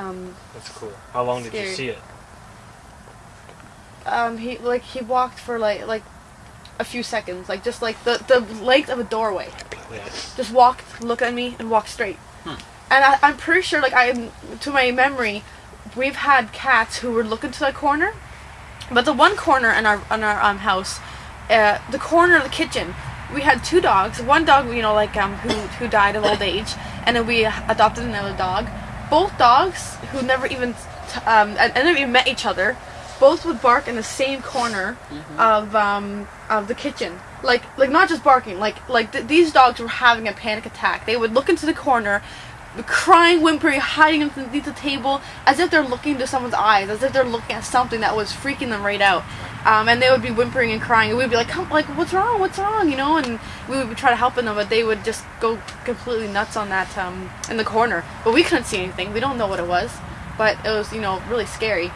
Um, That's cool. How long did you see it? um, he like he walked for like like a few seconds, like just like the the length of a doorway. Yeah. Just walked, looked at me, and walked straight. And I, I'm pretty sure, like I, to my memory, we've had cats who were looking to the corner, but the one corner in our in our um house, uh, the corner of the kitchen, we had two dogs. One dog, you know, like um who who died of old age, and then we adopted another dog. Both dogs who never even um and and never even met each other, both would bark in the same corner of um of the kitchen. Like like not just barking, like like th- these dogs were having a panic attack. They would look into the corner, crying, whimpering, hiding underneath the table, as if they're looking into someone's eyes, as if they're looking at something that was freaking them right out. Um, and they would be whimpering and crying, and we'd be like, "Come, like, what's wrong? What's wrong?" You know, and we would try to help them, but they would just go completely nuts on that um, in the corner. But we couldn't see anything. We don't know what it was, but it was, you know, really scary.